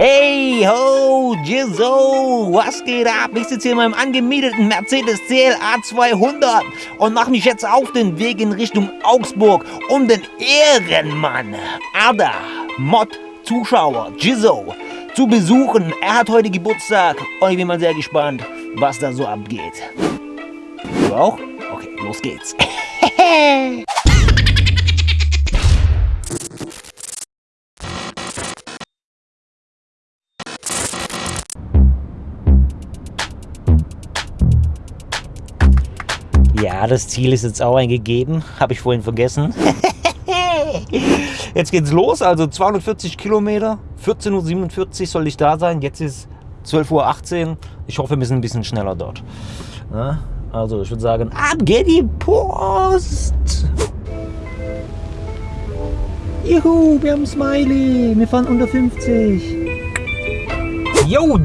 Hey ho, Jizzo, was geht ab? Ich sitze hier in meinem angemieteten Mercedes CLA 200 und mache mich jetzt auf den Weg in Richtung Augsburg, um den Ehrenmann Ada Mod Zuschauer Jizzo zu besuchen. Er hat heute Geburtstag und ich bin mal sehr gespannt, was da so abgeht. Du auch? Okay, los geht's. Ja, das Ziel ist jetzt auch eingegeben. Habe ich vorhin vergessen. Jetzt geht's los, also 240 Kilometer. 14.47 Uhr soll ich da sein. Jetzt ist 12.18 Uhr. Ich hoffe, wir sind ein bisschen schneller dort. Ja, also ich würde sagen, ab geht die Post! Juhu, wir haben Smiley. Wir fahren unter 50. Yo,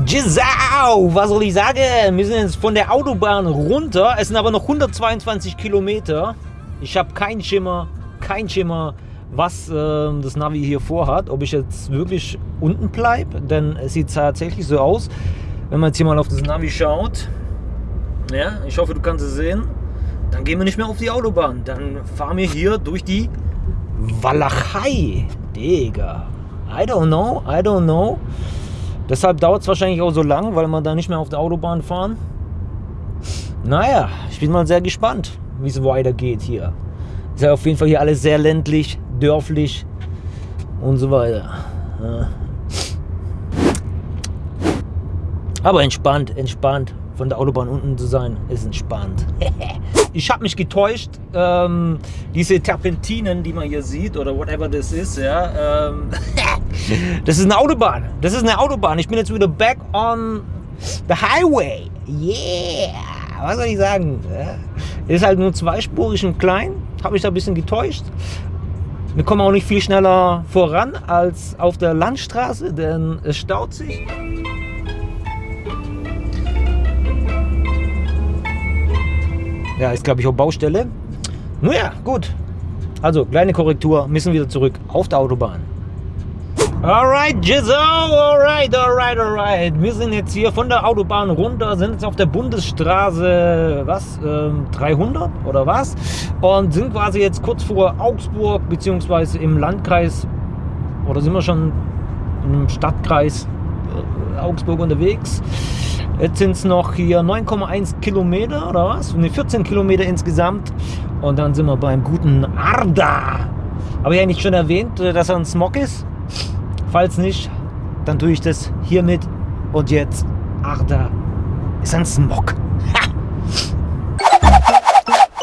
Jizzau! Was soll ich sagen? Wir sind jetzt von der Autobahn runter. Es sind aber noch 122 Kilometer. Ich habe keinen Schimmer, kein Schimmer, was äh, das Navi hier vorhat. Ob ich jetzt wirklich unten bleibe, denn es sieht tatsächlich so aus, wenn man jetzt hier mal auf das Navi schaut. Ja, ich hoffe, du kannst es sehen. Dann gehen wir nicht mehr auf die Autobahn. Dann fahren wir hier durch die Walachei. Digga. I don't know, I don't know. Deshalb dauert es wahrscheinlich auch so lang, weil wir da nicht mehr auf der Autobahn fahren. Naja, ich bin mal sehr gespannt, wie es weitergeht hier. Ist ja auf jeden Fall hier alles sehr ländlich, dörflich und so weiter. Aber entspannt, entspannt. Von der Autobahn unten zu sein, ist entspannt. ich habe mich getäuscht. Ähm, diese Terpentinen, die man hier sieht, oder whatever das ist, ja, ähm, das ist eine Autobahn. Das ist eine Autobahn. Ich bin jetzt wieder back on the highway. Yeah! Was soll ich sagen? Ist halt nur zweispurig und klein. Habe mich da ein bisschen getäuscht. Wir kommen auch nicht viel schneller voran als auf der Landstraße, denn es staut sich. Ja, ist glaube ich auch Baustelle. Nun ja, gut. Also, kleine Korrektur, müssen wieder zurück auf der Autobahn. Alright, Jizzo, alright, alright, alright. Wir sind jetzt hier von der Autobahn runter, sind jetzt auf der Bundesstraße, was, ähm, 300 oder was? Und sind quasi jetzt kurz vor Augsburg, beziehungsweise im Landkreis, oder sind wir schon im Stadtkreis Augsburg unterwegs. Jetzt sind es noch hier 9,1 Kilometer oder was? Ne, 14 Kilometer insgesamt. Und dann sind wir beim guten Arda. Habe ich eigentlich schon erwähnt, äh, dass er ein Smog ist? Falls nicht, dann tue ich das hiermit. Und jetzt, Arda ist ein Smog.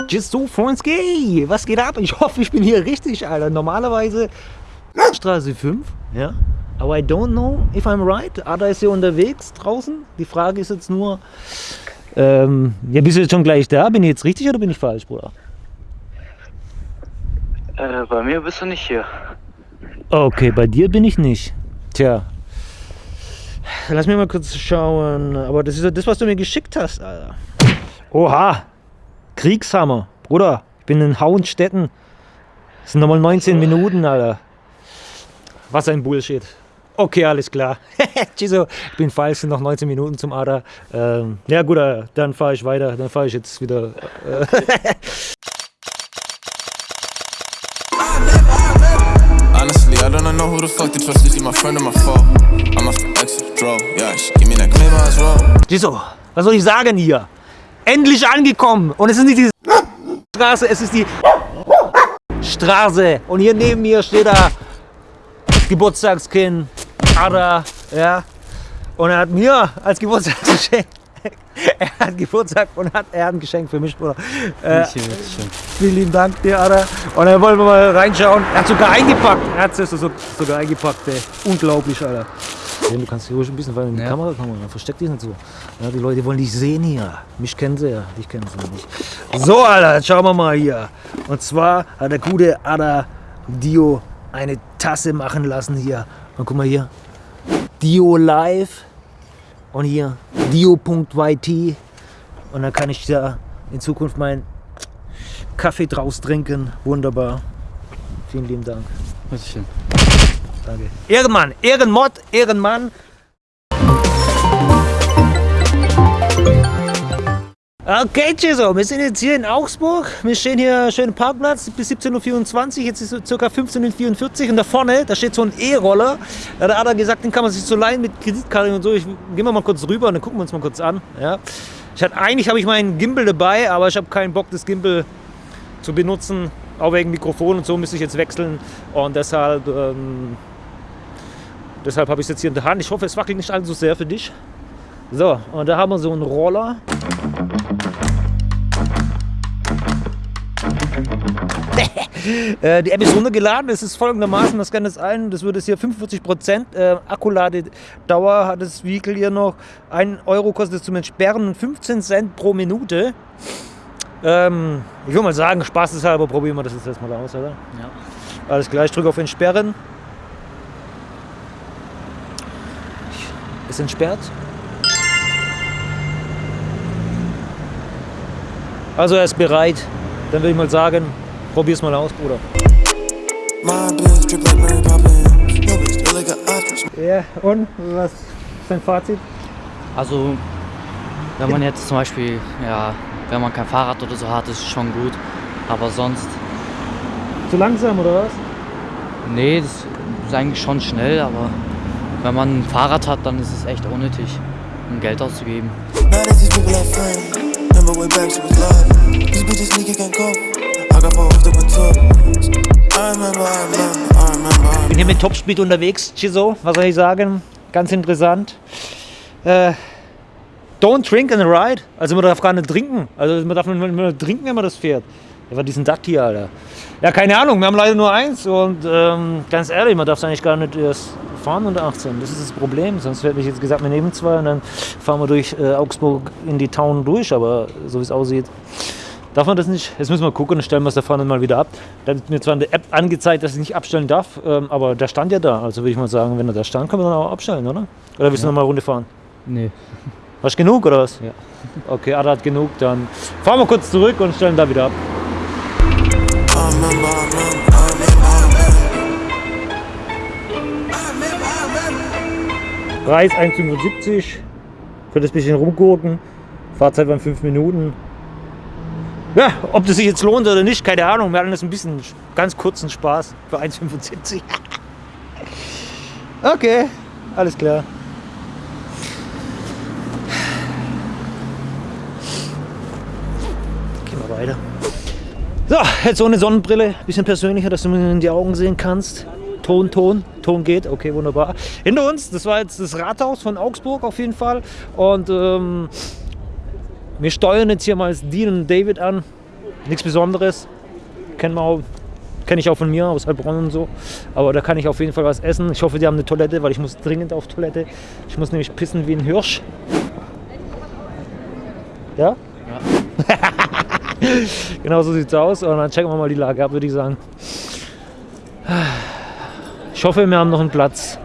Just so, Freundski, was geht ab? Ich hoffe, ich bin hier richtig, Alter. Normalerweise Straße 5, ja. Aber I don't know if I'm right. Ada ist hier unterwegs draußen. Die Frage ist jetzt nur, ähm, ja, bist du jetzt schon gleich da? Bin ich jetzt richtig oder bin ich falsch, Bruder? Äh, bei mir bist du nicht hier. Okay, bei dir bin ich nicht. Tja. Lass mich mal kurz schauen. Aber das ist ja das, was du mir geschickt hast, Alter. Oha. Kriegshammer. Bruder, ich bin in Hauenstetten. Das sind nochmal 19 Minuten, Alter. Was ein Bullshit. Okay, alles klar. Chiso, ich bin falsch, sind noch 19 Minuten zum Ader. Ähm, ja gut, äh, dann fahre ich weiter. Dann fahre ich jetzt wieder. Äh Honestly, I don't know who the fuck to trust. Is he my friend or my foe? I'm a exit draw. Yeah, give me that claim as well. Chiso, was soll ich sagen hier? Endlich angekommen. Und es ist nicht die Straße, es ist die Straße. Und hier neben mir steht da Geburtstagskind Vater, ja. Und er hat mir als Geburtstagsgeschenk, er hat Geburtstag und hat, er hat ein Geschenk für mich, Bruder. Äh, vielen lieben Dank dir, Alter. Und dann wollen wir mal reinschauen. Er hat sogar eingepackt. Er hat es sogar eingepackt, ey. Unglaublich, Alter. Du kannst hier ruhig ein bisschen in die ja. Kamera kommen, versteck dich nicht so. Ja, die Leute wollen dich sehen hier. Mich kennen sie ja, dich kennen sie nicht. So, Alter, jetzt schauen wir mal hier. Und zwar hat der gute Ada Dio eine Tasse machen lassen hier. Und guck mal hier, Dio Live und hier dio.yt und dann kann ich da in Zukunft meinen Kaffee draus trinken. Wunderbar. Vielen lieben Dank. Was schön. Danke. Ehrenmann, Ehrenmod, Ehrenmann. Okay, Jesu, wir sind jetzt hier in Augsburg. Wir stehen hier schön im Parkplatz bis 17.24 Uhr. Jetzt ist es ca. 15.44 Uhr und da vorne, da steht so ein E-Roller. Da hat er gesagt, den kann man sich so leihen mit Kreditkarte und so. Ich, gehen wir mal kurz rüber und dann gucken wir uns mal kurz an. Ja. Ich hatte, eigentlich habe ich meinen Gimbal dabei, aber ich habe keinen Bock, das Gimbal zu benutzen. Auch wegen Mikrofon und so müsste ich jetzt wechseln. Und deshalb, ähm, deshalb habe ich es jetzt hier in der Hand. Ich hoffe, es wackelt nicht allzu sehr für dich. So, und da haben wir so einen Roller. Die App ist runtergeladen. Es ist folgendermaßen, das kann es ein, das würde es hier 45% äh, Akkuladedauer hat das Vehicle hier noch. 1 Euro kostet es zum Entsperren und 15 Cent pro Minute. Ähm, ich würde mal sagen, Spaß ist halber, probieren wir das jetzt erstmal aus, oder? Ja. Alles klar, ich drücke auf Entsperren. Ist entsperrt. Also er ist bereit. Dann würde ich mal sagen, probier's mal aus, Bruder. Ja, und was ist dein Fazit? Also, wenn man jetzt zum Beispiel, ja, wenn man kein Fahrrad oder so hat, ist es schon gut. Aber sonst, Zu langsam oder was? nee, das ist eigentlich schon schnell, aber wenn man ein Fahrrad hat, dann ist es echt unnötig, um Geld auszugeben. Bitches sneaky can't cope. I got four hoes to top. I remember, I remember, I remember, I bin hier mit Topspeed unterwegs, Chiso, was soll ich sagen? Ganz interessant. Äh, don't drink and ride. Also man darf gar nicht trinken. Also man darf nur, trinken, wenn man das fährt. Ja, was ist denn das hier, Alter? Ja, keine Ahnung, wir haben leider nur eins und ähm, ganz ehrlich, man darf es eigentlich gar nicht erst fahren unter 18. Das ist das Problem. Sonst hätte ich jetzt gesagt, wir nehmen zwei und dann fahren wir durch äh, Augsburg in die Town durch. Aber so wie es aussieht, darf man das nicht. Jetzt müssen wir gucken und stellen wir es da vorne mal wieder ab. Da wird mir zwar in der App angezeigt, dass ich nicht abstellen darf, ähm, aber der stand ja da. Also würde ich mal sagen, wenn er da stand, können wir dann auch abstellen, oder? Oder willst du noch mal eine Runde fahren? Nee. Hast du genug oder was? Ja. Okay, Ada hat genug, dann fahren wir kurz zurück und stellen da wieder ab. Preis 1,75 für das bisschen rumgurken. Fahrzeit waren 5 Minuten. Ja, ob das sich jetzt lohnt oder nicht, keine Ahnung. Wir hatten das ein bisschen ganz kurzen Spaß für 1,75. okay, alles klar. Gehen wir weiter. So, jetzt ohne Sonnenbrille, bisschen persönlicher, dass du mir in die Augen sehen kannst. Ton, Ton, Ton geht, okay, wunderbar. Hinter uns, das war jetzt das Rathaus von Augsburg auf jeden Fall. Und ähm, wir steuern jetzt hier mal das Dean und David an. Nichts Besonderes. Kennen wir auch, kenne ich auch von mir aus Heilbronn und so. Aber da kann ich auf jeden Fall was essen. Ich hoffe, die haben eine Toilette, weil ich muss dringend auf Toilette. Ich muss nämlich pissen wie ein Hirsch. Ja? genau so sieht's aus. Und dann checken wir mal die Lage ab, würde ich sagen. Ich hoffe, wir haben noch einen Platz.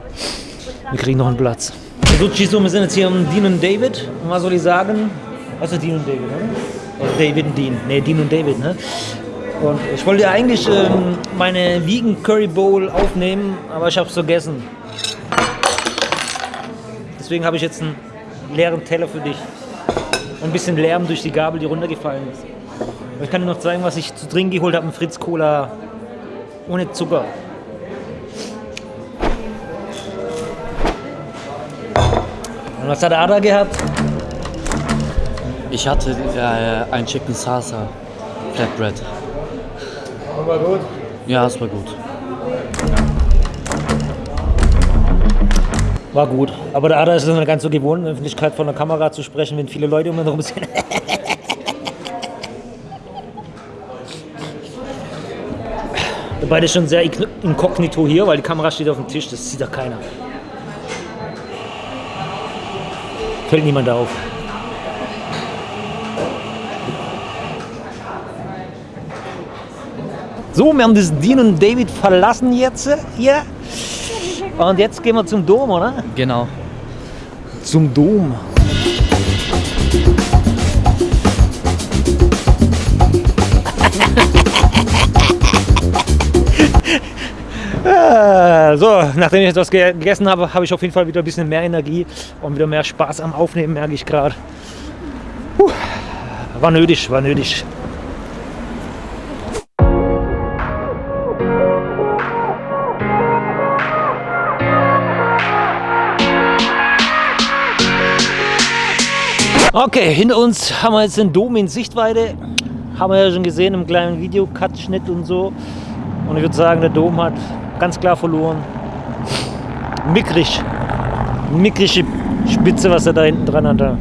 Wir kriegen noch einen Platz. So, wir sind jetzt hier am Dean und David. Und was soll ich sagen? Also Dean und David, ne? Oder David und Dean. Ne, Dean und David, ne? Und ich wollte eigentlich ähm, meine Vegan Curry Bowl aufnehmen, aber ich habe es vergessen. Deswegen habe ich jetzt einen leeren Teller für dich. Und ein bisschen Lärm durch die Gabel, die runtergefallen ist. Und ich kann dir noch zeigen, was ich zu trinken geholt habe. Ein Fritz Cola ohne Zucker. Und was hat Ada gehabt? Ich hatte äh, ein Chicken Salsa Flatbread. War gut. Ja, es war gut. War gut. Aber der Ada ist es nicht ganz so gewohnt, in der Öffentlichkeit vor der Kamera zu sprechen, wenn viele Leute um ihn herum sind. Beide schon sehr inkognito hier, weil die Kamera steht auf dem Tisch, das sieht doch keiner. Fällt niemand auf. So, wir haben das Dean und David verlassen jetzt hier. Und jetzt gehen wir zum Dom, oder? Genau. Zum Dom. Äh, so, nachdem ich etwas ge gegessen habe, habe ich auf jeden Fall wieder ein bisschen mehr Energie und wieder mehr Spaß am Aufnehmen, merke ich gerade. War nötig, war nötig. Okay, hinter uns haben wir jetzt den Dom in Sichtweite. Haben wir ja schon gesehen im kleinen Video-Cut-Schnitt und so. Und ich würde sagen, der Dom hat ganz klar verloren. Mickrig. Mickrige Spitze, was er da hinten dran hat.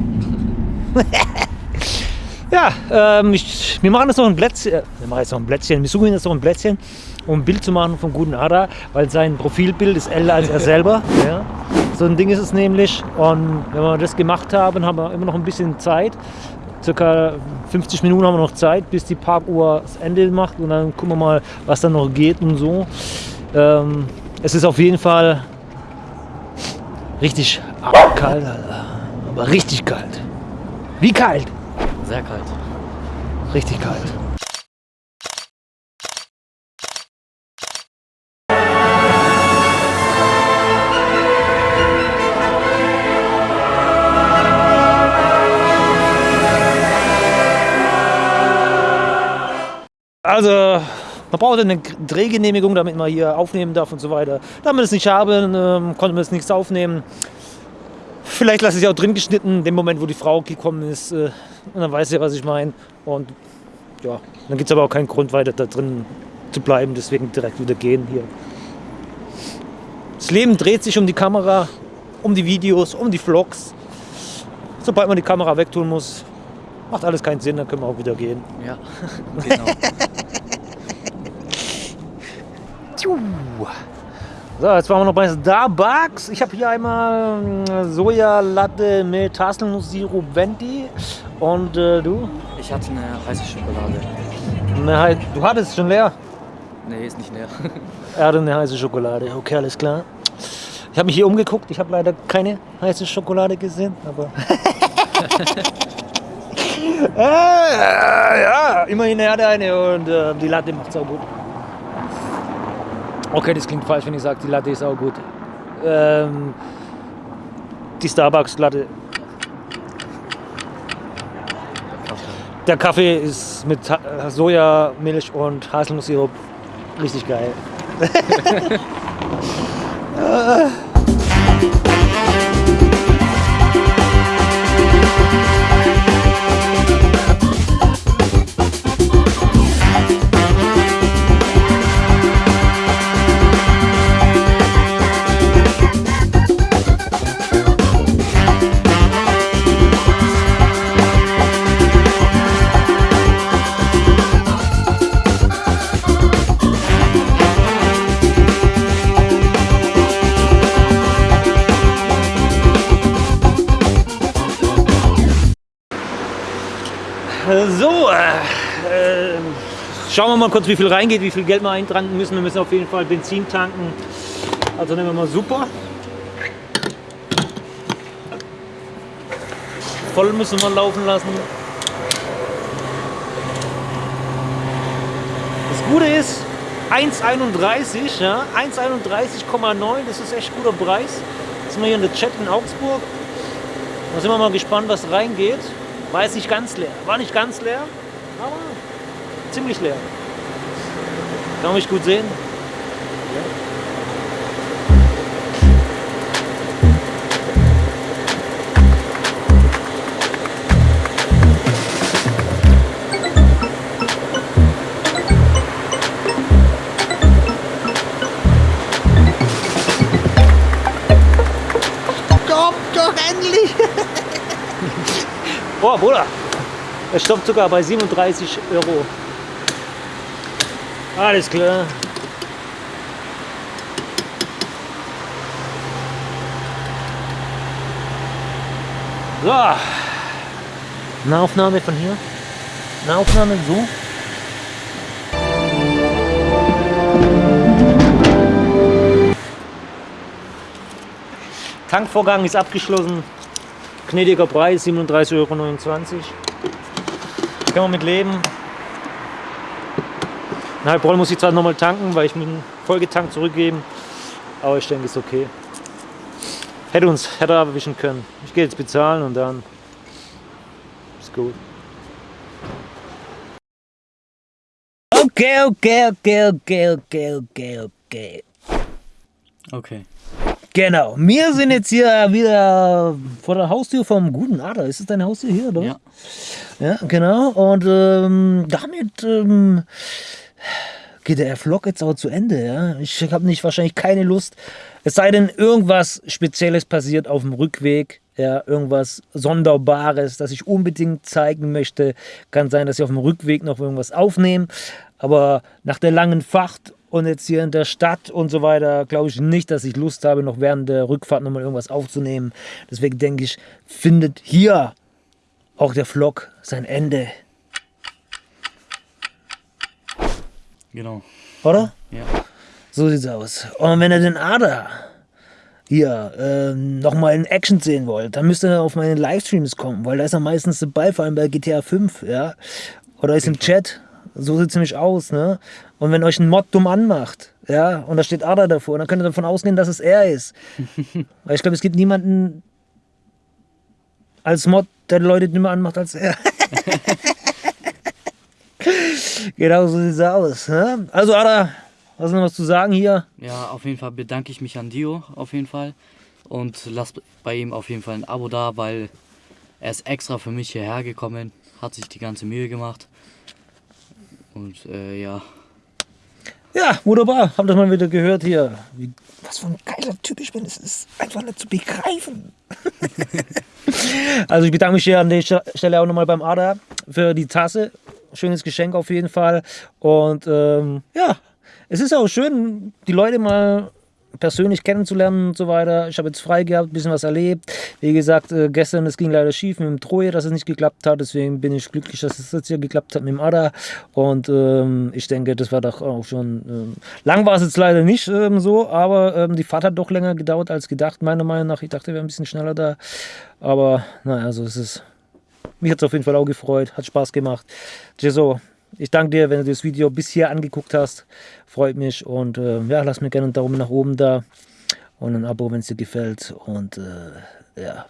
ja, ähm, ich, wir machen jetzt noch ein Plätzchen. Äh, wir machen jetzt noch ein Plätzchen. Wir suchen jetzt noch ein Plätzchen, um ein Bild zu machen vom guten Ada, weil sein Profilbild ist älter als er selber. Ja. So ein Ding ist es nämlich. Und wenn wir das gemacht haben, haben wir immer noch ein bisschen Zeit. Circa 50 Minuten haben wir noch Zeit, bis die Parkuhr das Ende macht. Und dann gucken wir mal, was dann noch geht und so. Ähm, es ist auf jeden Fall richtig kalt, aber richtig kalt. Wie kalt? Sehr kalt. Richtig kalt. Also, man braucht eine Drehgenehmigung, damit man hier aufnehmen darf und so weiter. Da wir das nicht haben, ähm, konnten wir das nichts aufnehmen. Vielleicht lasse ich es auch drin geschnitten, in dem Moment, wo die Frau gekommen ist. Äh, und dann weiß sie, was ich meine. Und ja, dann gibt es aber auch keinen Grund weiter da drin zu bleiben, deswegen direkt wieder gehen hier. Das Leben dreht sich um die Kamera, um die Videos, um die Vlogs. Sobald man die Kamera wegtun muss, macht alles keinen Sinn, dann können wir auch wieder gehen. Ja, genau. So, jetzt waren wir noch bei Starbucks. Ich habe hier einmal äh, Sojalatte mit Haselnusssirup Venti. Und äh, du? Ich hatte eine heiße Schokolade. Eine hei- du hattest schon leer. Nee, ist nicht leer. Er hatte eine heiße Schokolade. Okay, alles klar. Ich habe mich hier umgeguckt. Ich habe leider keine heiße Schokolade gesehen. Aber äh, ja, immerhin er hat eine und äh, die Latte macht auch gut. Okay, das klingt falsch, wenn ich sage, die Latte ist auch gut. Ähm, die Starbucks-Latte. Der Kaffee ist mit Sojamilch und Haselnusssirup richtig geil. schauen wir mal kurz, wie viel reingeht, wie viel Geld wir eintragen müssen. Wir müssen auf jeden Fall Benzin tanken. Also nehmen wir mal super. Voll müssen wir laufen lassen. Das Gute ist, 1,31, ja, 1,31,9, das ist echt guter Preis. Jetzt sind wir hier in der Chat in Augsburg. Da sind wir mal gespannt, was reingeht. War jetzt nicht ganz leer. War nicht ganz leer, aber ziemlich leer. Kann man mich gut sehen? Komm doch endlich! Oh, Bruder! Es stoppt sogar bei 37 Euro. Alles klar. So. Eine Aufnahme von hier. Eine Aufnahme so. Tankvorgang ist abgeschlossen. Gnädiger Preis, 37,29 Euro. Können wir mit leben. Ein halb Roll muss ich zwar nochmal tanken, weil ich dem vollgetankt zurückgeben. Aber ich denke, ist okay. Hätte uns, hätte er erwischen können. Ich gehe jetzt bezahlen und dann ist gut. Okay, okay, okay, okay, okay, okay, okay. Okay. Genau, wir sind jetzt hier wieder vor der Haustür vom guten Ader. Ist es deine Haustür hier, oder? Ja. Ja, genau. Und ähm, damit ähm, geht der Vlog jetzt auch zu Ende. Ja? Ich habe nicht wahrscheinlich keine Lust. Es sei denn, irgendwas Spezielles passiert auf dem Rückweg. Ja, irgendwas Sonderbares, das ich unbedingt zeigen möchte. Kann sein, dass ich auf dem Rückweg noch irgendwas aufnehme. Aber nach der langen Fahrt und jetzt hier in der Stadt und so weiter, glaube ich nicht, dass ich Lust habe, noch während der Rückfahrt nochmal irgendwas aufzunehmen. Deswegen denke ich, findet hier auch der Vlog sein Ende. Genau. Oder? Ja. So sieht's aus. Und wenn ihr den Ader hier ähm, nochmal in Action sehen wollt, dann müsst ihr auf meine Livestreams kommen, weil da ist er meistens dabei, vor allem bei GTA 5, ja. Oder ist im Chat. So sieht's nämlich aus, ne? Und wenn euch ein Mod dumm anmacht, ja, und da steht Ada davor, dann könnt ihr davon ausgehen, dass es er ist. weil ich glaube, es gibt niemanden als Mod, der Leute dümmer anmacht als er. genau so sieht's aus. Ne? Also Ada, hast du noch was zu sagen hier? Ja, auf jeden Fall bedanke ich mich an Dio, auf jeden Fall. Und lasst bei ihm auf jeden Fall ein Abo da, weil er ist extra für mich hierher gekommen, hat sich die ganze Mühe gemacht. Und äh, ja, Ja, wunderbar. Habt ihr mal wieder gehört hier. Wie, was für ein geiler Typ ich bin. Es ist einfach nicht zu begreifen. also ich bedanke mich hier an der Stelle auch nochmal beim Ada für die Tasse. Schönes Geschenk auf jeden Fall. Und ähm, ja, es ist auch schön, die Leute mal persönlich kennenzulernen und so weiter. Ich habe jetzt frei gehabt, ein bisschen was erlebt. Wie gesagt, äh, gestern, es ging leider schief mit dem Troje, dass es nicht geklappt hat. Deswegen bin ich glücklich, dass es jetzt hier geklappt hat mit dem Ada. Und ähm, ich denke, das war doch auch schon... Ähm, lang war es jetzt leider nicht ähm, so, aber ähm, die Fahrt hat doch länger gedauert als gedacht, meiner Meinung nach. Ich dachte, wir wären ein bisschen schneller da. Aber naja, so ist es. Mich hat es auf jeden Fall auch gefreut, hat Spaß gemacht. Jeso, ich danke dir, wenn du das Video bis hier angeguckt hast. Freut mich und äh, ja, lass mir gerne einen Daumen nach oben da und ein Abo, wenn es dir gefällt. Und äh, ja,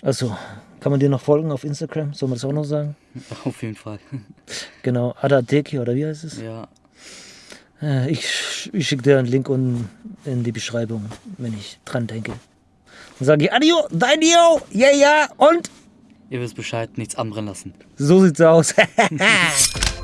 also kann man dir noch folgen auf Instagram? Soll man das auch noch sagen? auf jeden Fall. Genau, Adadeki oder wie heißt es? Ja, Äh, ich ich schicke dir einen Link unten in die Beschreibung, wenn ich dran denke. Dann sage ich Adio, dein Dio, ja, ja, und ihr wisst Bescheid, nichts anbrennen lassen. so sieht's aus.